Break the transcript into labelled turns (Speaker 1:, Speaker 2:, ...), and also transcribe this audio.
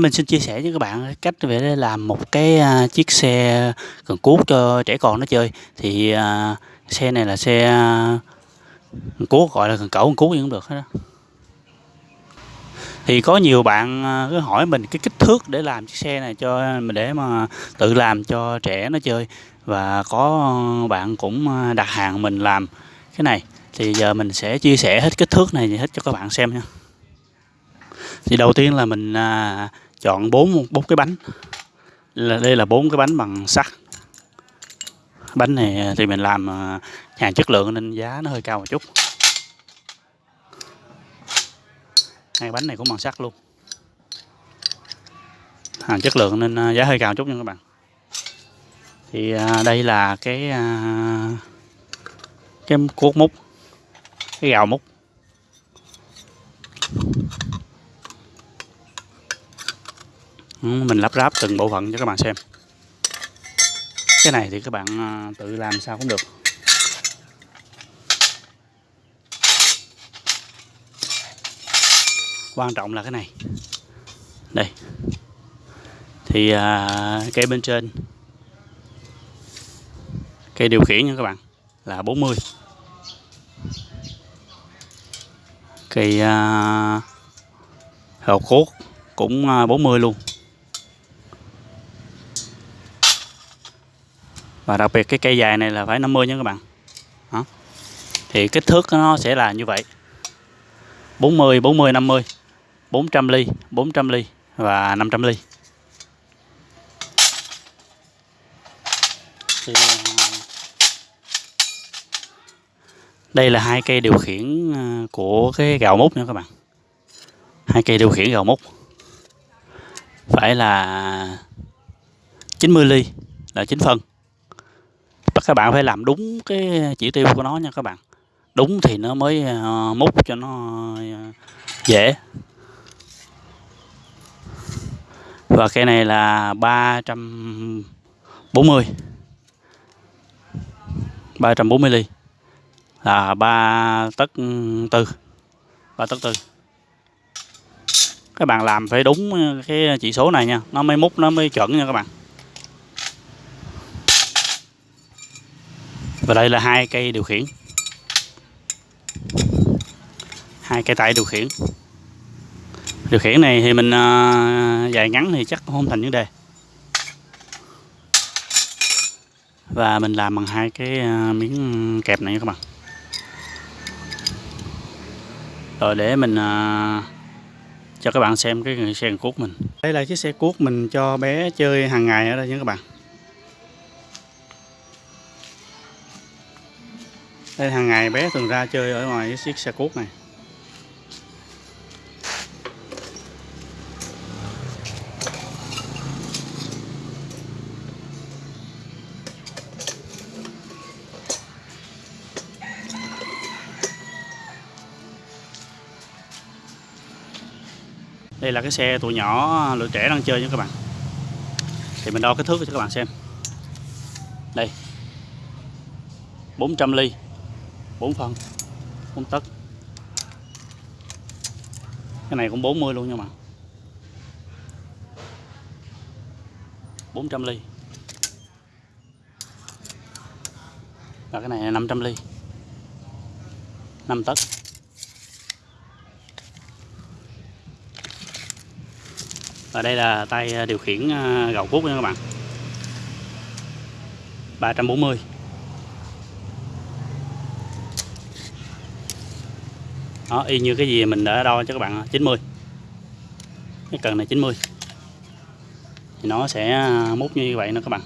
Speaker 1: Mình xin chia sẻ với các bạn cách để làm một cái, à, chiếc xe cần cuốc cho trẻ con nó chơi. Thì, uh, xe này là xe, a, cần cuốc, gọi là cần cẩu, cần cuốc cũng được hết đó Thì có nhiều bạn, cứ hỏi mình cái kích thước để làm chiếc xe này cho mình để mà tự làm cho trẻ nó chơi. Và có bạn cũng, đặt hàng mình làm cái này, thì giờ mình sẽ chia sẻ hết kích thước này hết cho các bạn xem nha. Thì đầu tiên là mình, à, chọn bốn bốn cái bánh, là đây là bốn cái bánh bằng sắt. Bánh này thì mình làm, à, hàng chất lượng nên giá nó hơi cao một chút. Hai bánh này cũng bằng sắt luôn. Hàng chất lượng nên, à, giá hơi cao một chút nha các bạn. Thì, à, đây là cái, cái cuốc múc, cái gạo múc. Ừ, mình lắp ráp từng bộ phận cho các bạn xem. Cái này thì các bạn, à, tự làm sao cũng được. Quan trọng là cái này. Đây. Thì, à, cây bên trên cây điều khiển nha các bạn, là 40. Cây, à, hào cốt cũng, à, 40 luôn. Và đặc biệt cái cây dài này là phải 50 nha các bạn. Đó. Thì kích thước nó sẽ là như vậy. 40, 40, 50, 400 ly, 400 ly và 500 ly. Thì, ờ, đây là hai cây điều khiển, ờ, của cái gạo mút nha các bạn. Hai cây điều khiển gạo mút Phải là 90 ly là 9 phân. Bắt các bạn phải làm đúng cái chỉ tiêu của nó nha các bạn. Đúng thì nó mới, ờ, múc cho nó, ờ, dễ. Và cây này là 340. 340 ly. Là 3 tấc, ừ, 4 3 tấc 4 Các bạn làm phải đúng, cái chỉ số này nha, nó mới múc nó mới chuẩn nha các bạn. Và đây là hai cây điều khiển. Hai cây tay điều khiển. Điều khiển này thì mình, à, dài ngắn thì chắc không thành vấn đề. Và mình làm bằng hai cái, à, miếng kẹp này các bạn. Rồi để mình, à, cho các bạn xem cái xe cuốc mình. Đây là chiếc xe cuốc mình cho bé chơi hàng ngày ở đây nha các bạn. Đây hàng ngày bé thường ra chơi ở ngoài chiếc xe cuốc này. Đây là cái xe tụi nhỏ, lựa trẻ đang chơi nha các bạn. Thì mình đo kích thước cho các bạn xem. Đây. 400 ly. 4 phân. 4 tấc. Cái này cũng 40 luôn nha mà 400 ly. Và cái này là 500 ly. 5 tấc. Và đây là tay à, điều khiển, à, gầu cuốc nha các bạn. 340. Đó, y như cái gì mình đã đo cho các bạn 90. Cái cần này 90. Thì nó sẽ mút như vậy nữa các bạn.